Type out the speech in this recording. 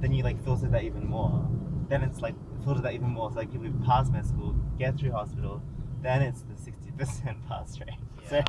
then you like filter that even more. Then it's like filter that even more. So like if we pass med school, get through hospital, then it's the sixty percent pass rate. So